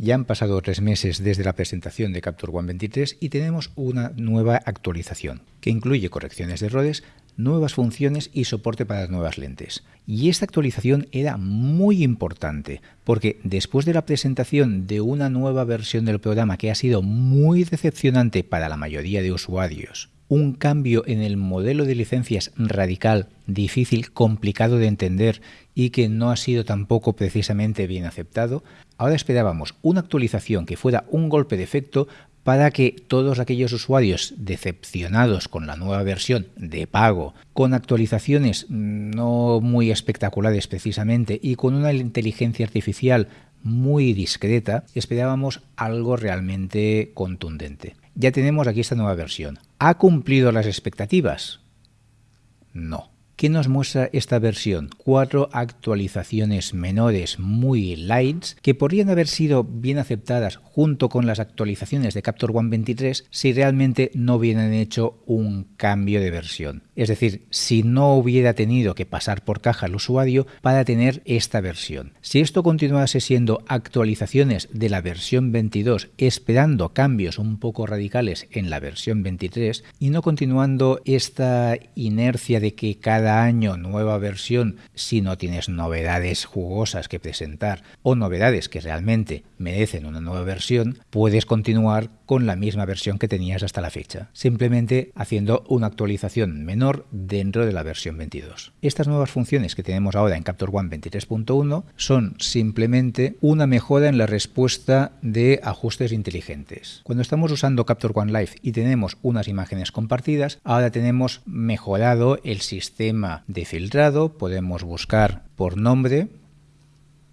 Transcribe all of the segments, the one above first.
Ya han pasado tres meses desde la presentación de Capture One 23 y tenemos una nueva actualización que incluye correcciones de errores, nuevas funciones y soporte para las nuevas lentes. Y esta actualización era muy importante porque después de la presentación de una nueva versión del programa que ha sido muy decepcionante para la mayoría de usuarios, un cambio en el modelo de licencias radical, difícil, complicado de entender y que no ha sido tampoco precisamente bien aceptado, ahora esperábamos una actualización que fuera un golpe de efecto para que todos aquellos usuarios decepcionados con la nueva versión de pago, con actualizaciones no muy espectaculares precisamente y con una inteligencia artificial muy discreta, esperábamos algo realmente contundente. Ya tenemos aquí esta nueva versión. ¿Ha cumplido las expectativas? No. ¿Qué nos muestra esta versión? Cuatro actualizaciones menores muy lights que podrían haber sido bien aceptadas junto con las actualizaciones de Capture One 23 si realmente no hubieran hecho un cambio de versión. Es decir, si no hubiera tenido que pasar por caja al usuario para tener esta versión. Si esto continuase siendo actualizaciones de la versión 22 esperando cambios un poco radicales en la versión 23 y no continuando esta inercia de que cada año nueva versión si no tienes novedades jugosas que presentar o novedades que realmente merecen una nueva versión, puedes continuar con la misma versión que tenías hasta la fecha, simplemente haciendo una actualización menor dentro de la versión 22. Estas nuevas funciones que tenemos ahora en Capture One 23.1 son simplemente una mejora en la respuesta de ajustes inteligentes. Cuando estamos usando Capture One Live y tenemos unas imágenes compartidas, ahora tenemos mejorado el sistema de filtrado, podemos buscar por nombre.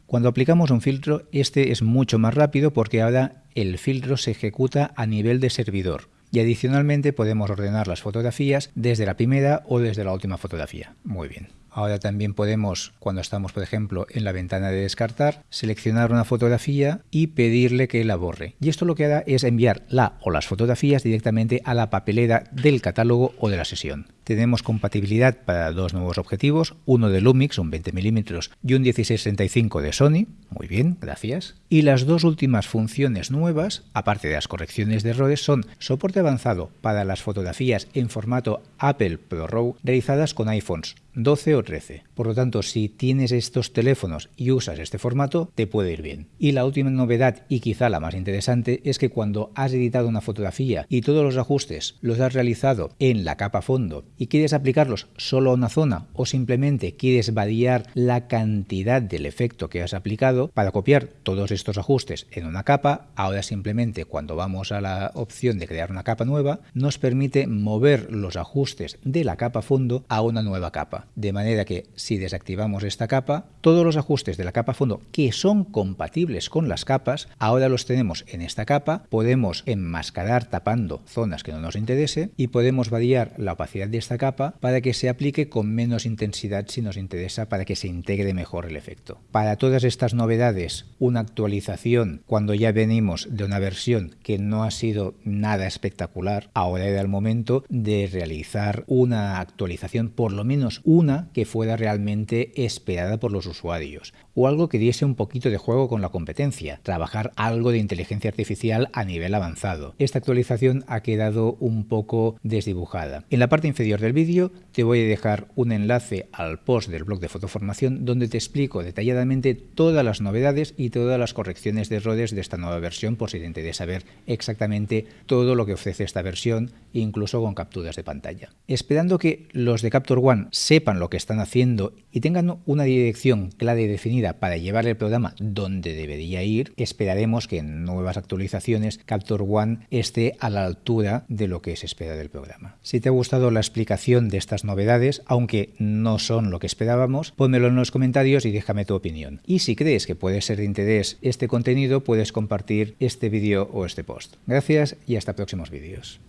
Cuando aplicamos un filtro, este es mucho más rápido porque ahora el filtro se ejecuta a nivel de servidor. Y adicionalmente podemos ordenar las fotografías desde la primera o desde la última fotografía. Muy bien. Ahora también podemos, cuando estamos por ejemplo en la ventana de descartar, seleccionar una fotografía y pedirle que la borre. Y esto lo que hará es enviar la o las fotografías directamente a la papelera del catálogo o de la sesión. Tenemos compatibilidad para dos nuevos objetivos, uno de Lumix, un 20 mm y un 1635 de Sony. Muy bien, gracias. Y las dos últimas funciones nuevas, aparte de las correcciones de errores, son soporte avanzado para las fotografías en formato Apple ProRAW realizadas con iPhones 12 o 13. Por lo tanto, si tienes estos teléfonos y usas este formato, te puede ir bien. Y la última novedad, y quizá la más interesante, es que cuando has editado una fotografía y todos los ajustes los has realizado en la capa fondo y quieres aplicarlos solo a una zona o simplemente quieres variar la cantidad del efecto que has aplicado para copiar todos estos ajustes en una capa, ahora simplemente cuando vamos a la opción de crear una capa nueva, nos permite mover los ajustes de la capa fondo a una nueva capa de manera que si desactivamos esta capa, todos los ajustes de la capa fondo que son compatibles con las capas, ahora los tenemos en esta capa, podemos enmascarar tapando zonas que no nos interese y podemos variar la opacidad de esta capa para que se aplique con menos intensidad si nos interesa para que se integre mejor el efecto. Para todas estas novedades, una actualización cuando ya venimos de una versión que no ha sido nada espectacular, ahora era el momento de realizar una actualización por lo menos una que fuera realmente esperada por los usuarios, o algo que diese un poquito de juego con la competencia, trabajar algo de inteligencia artificial a nivel avanzado. Esta actualización ha quedado un poco desdibujada. En la parte inferior del vídeo te voy a dejar un enlace al post del blog de fotoformación donde te explico detalladamente todas las novedades y todas las correcciones de errores de esta nueva versión por si te interesa ver exactamente todo lo que ofrece esta versión, incluso con capturas de pantalla. Esperando que los de Capture One lo que están haciendo y tengan una dirección clara y definida para llevar el programa donde debería ir, esperaremos que en nuevas actualizaciones Capture One esté a la altura de lo que se espera del programa. Si te ha gustado la explicación de estas novedades, aunque no son lo que esperábamos, pónmelo en los comentarios y déjame tu opinión. Y si crees que puede ser de interés este contenido, puedes compartir este vídeo o este post. Gracias y hasta próximos vídeos.